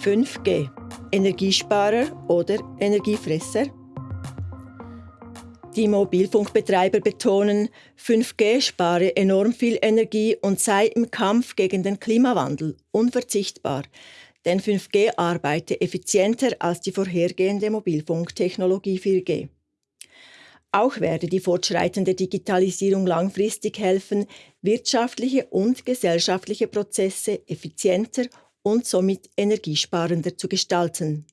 5G. Energiesparer oder Energiefresser? Die Mobilfunkbetreiber betonen, 5G spare enorm viel Energie und sei im Kampf gegen den Klimawandel unverzichtbar, denn 5G arbeite effizienter als die vorhergehende Mobilfunktechnologie 4G. Auch werde die fortschreitende Digitalisierung langfristig helfen, wirtschaftliche und gesellschaftliche Prozesse effizienter und somit energiesparender zu gestalten.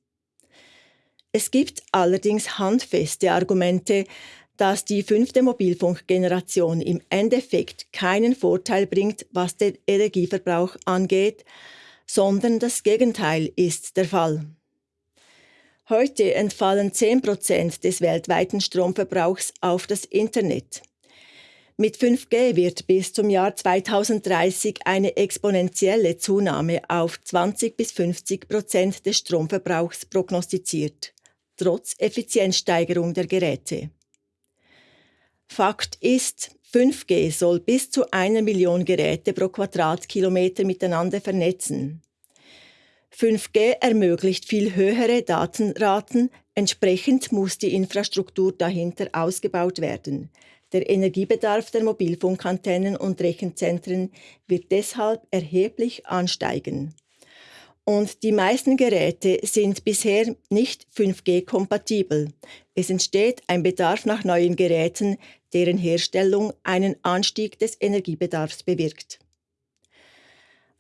Es gibt allerdings handfeste Argumente, dass die fünfte Mobilfunkgeneration im Endeffekt keinen Vorteil bringt, was den Energieverbrauch angeht, sondern das Gegenteil ist der Fall. Heute entfallen 10 Prozent des weltweiten Stromverbrauchs auf das Internet. Mit 5G wird bis zum Jahr 2030 eine exponentielle Zunahme auf 20 bis 50 Prozent des Stromverbrauchs prognostiziert trotz Effizienzsteigerung der Geräte. Fakt ist, 5G soll bis zu einer Million Geräte pro Quadratkilometer miteinander vernetzen. 5G ermöglicht viel höhere Datenraten, entsprechend muss die Infrastruktur dahinter ausgebaut werden. Der Energiebedarf der Mobilfunkantennen und Rechenzentren wird deshalb erheblich ansteigen. Und die meisten Geräte sind bisher nicht 5G-kompatibel. Es entsteht ein Bedarf nach neuen Geräten, deren Herstellung einen Anstieg des Energiebedarfs bewirkt.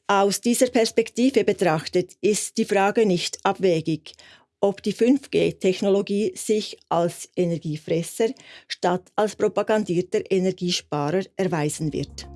Aus dieser Perspektive betrachtet ist die Frage nicht abwegig, ob die 5G-Technologie sich als Energiefresser statt als propagandierter Energiesparer erweisen wird.